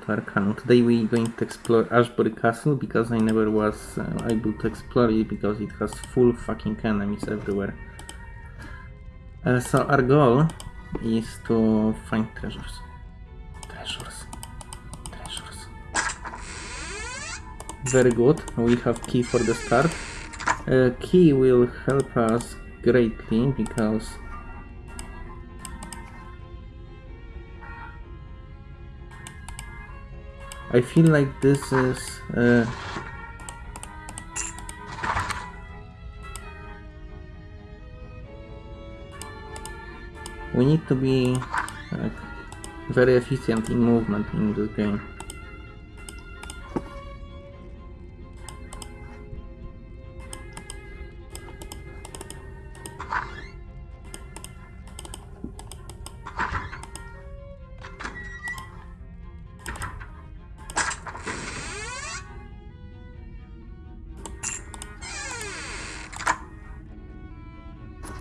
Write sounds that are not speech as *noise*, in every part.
to. Today we're going to explore Ashbury Castle because I never was uh, able to explore it because it has full fucking enemies everywhere. Uh, so our goal is to find treasures. Treasures. Treasures. Very good. We have key for the start. Uh, key will help us greatly because I feel like this is uh, we need to be like, very efficient in movement in this game.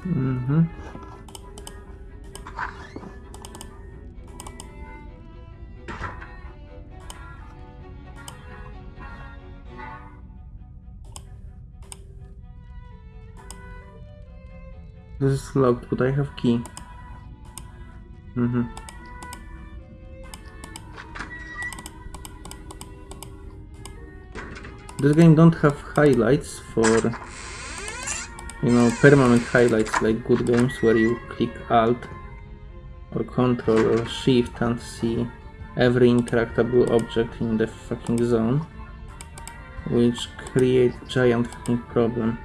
Mhm. This is locked, but I have key. Mhm. This game don't have highlights for you know, permanent highlights like good games where you click Alt or Control or Shift and see every interactable object in the fucking zone, which create giant fucking problem.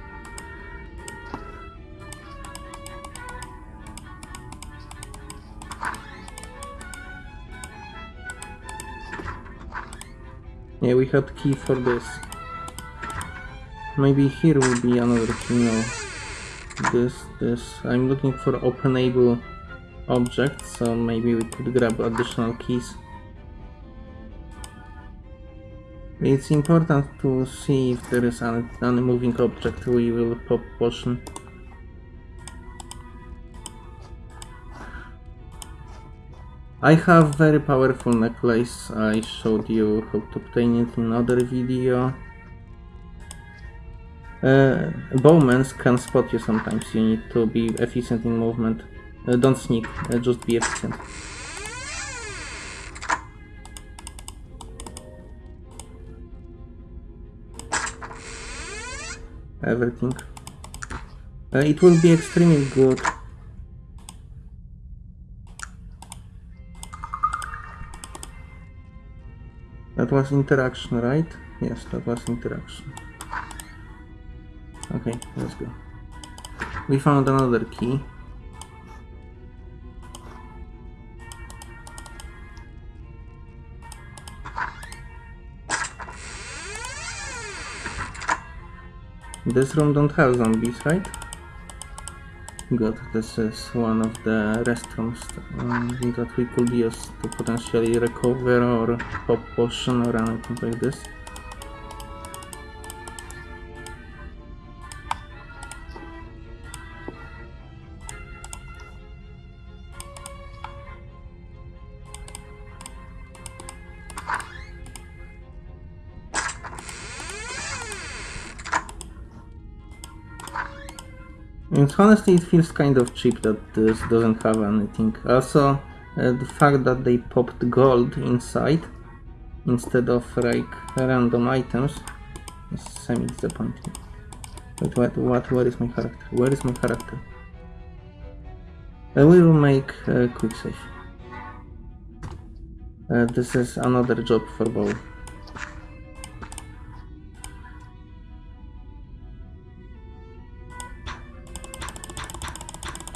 Yeah, we had key for this. Maybe here will be another key this this. I'm looking for openable objects so maybe we could grab additional keys. It's important to see if there is an, any moving object. We will pop potion. I have very powerful necklace. I showed you how to obtain it in another video uh, bowmen can spot you sometimes, you need to be efficient in movement. Uh, don't sneak, uh, just be efficient. Everything. Uh, it will be extremely good. That was interaction, right? Yes, that was interaction. Okay, let's go. We found another key. This room don't have zombies, right? Good, this is one of the restrooms um, that we could use to potentially recover or pop potion or anything like this. And honestly, it feels kind of cheap that this doesn't have anything. Also, uh, the fact that they popped gold inside instead of like random items is semi-disappointing. But what, what, where is my character? Where is my character? Uh, we will make a quick save. Uh, this is another job for Bow.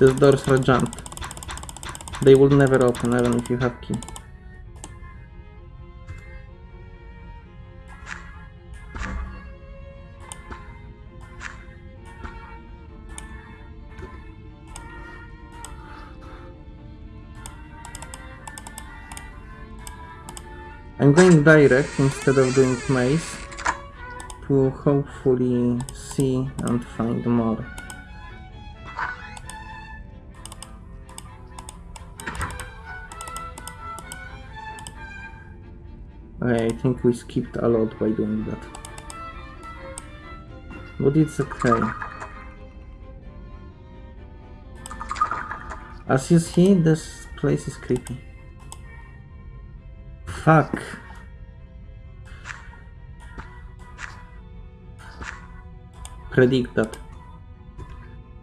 These doors are jammed. They will never open even if you have key. I'm going direct instead of doing maze to hopefully see and find more. I think we skipped a lot by doing that. But it's okay. As you see, this place is creepy. Fuck. Predict that.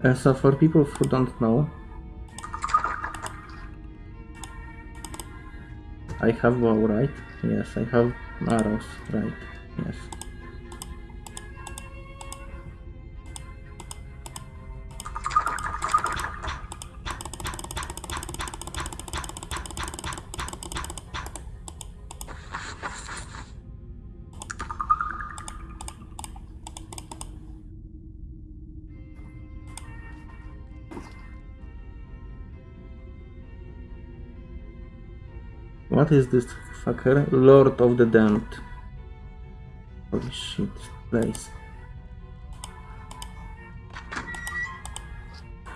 Uh, so for people who don't know, I have bow, right? Yes, I have arrows, right? Yes. What is this fucker? Lord of the Damned. Holy shit, place.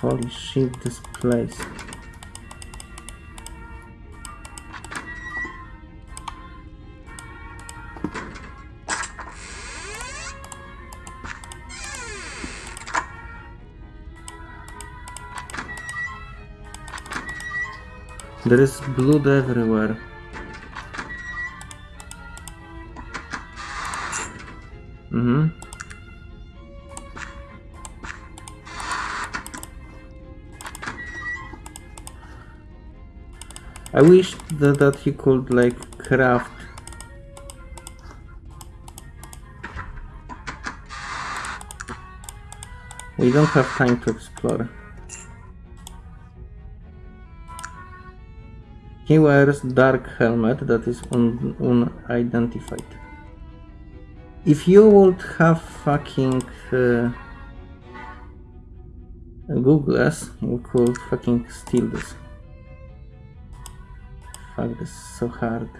Holy shit, this place. There is blood everywhere. Mm-hmm. I wish that, that he could like craft We don't have time to explore. He wears dark helmet that is un unidentified. If you would have fucking uh, Googles, you could fucking steal this. Fuck, this is so hard.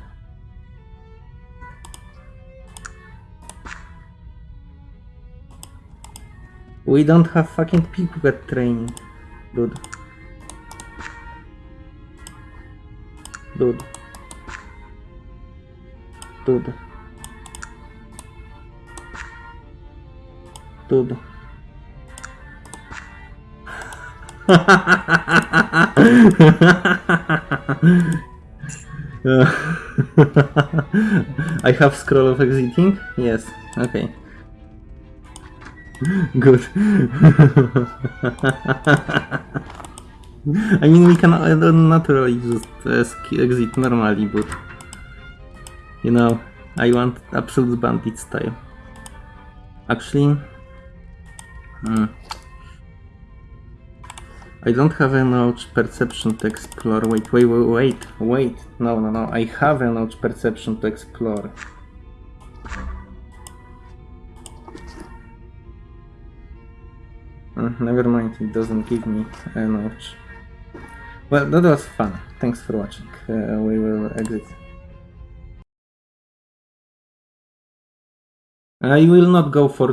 We don't have fucking people pickpocket training, dude. Dude. Dude. Dude. *laughs* I have scroll of exiting? Yes, okay. Good. *laughs* I mean, we can uh, naturally just uh, exit normally, but you know, I want absolute bandit style. Actually, hmm. I don't have enough perception to explore. Wait, wait, wait, wait, wait. No, no, no. I have enough perception to explore. Uh, never mind, it doesn't give me a notch. Well, that was fun. Thanks for watching. Uh, we will exit. I will not go for